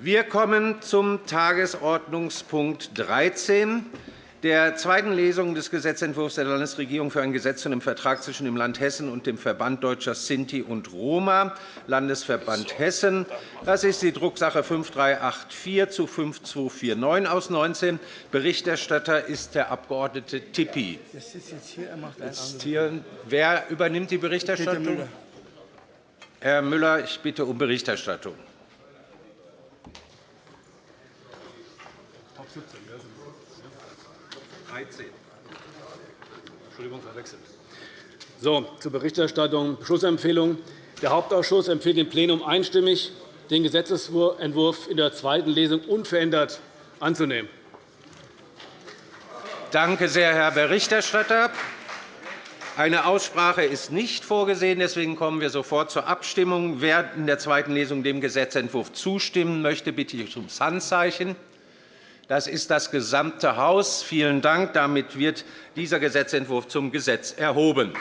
Wir kommen zum Tagesordnungspunkt 13, der zweiten Lesung des Gesetzentwurfs der Landesregierung für ein Gesetz zu einem Vertrag zwischen dem Land Hessen und dem Verband Deutscher Sinti und Roma, Landesverband Hessen. Das ist die Drucksache 5384 zu 5249 aus 19. Berichterstatter ist der Abg. Tippi. Wer übernimmt die Berichterstattung? Herr Müller, ich bitte um Berichterstattung. 13. Entschuldigung, verwechselt. So, zur Berichterstattung Beschlussempfehlung. Der Hauptausschuss empfiehlt dem Plenum einstimmig, den Gesetzentwurf in der zweiten Lesung unverändert anzunehmen. Danke sehr, Herr Berichterstatter. Eine Aussprache ist nicht vorgesehen. Deswegen kommen wir sofort zur Abstimmung. Wer in der zweiten Lesung dem Gesetzentwurf zustimmen möchte, bitte ich ums Handzeichen. Das ist das gesamte Haus. Vielen Dank. Damit wird dieser Gesetzentwurf zum Gesetz erhoben.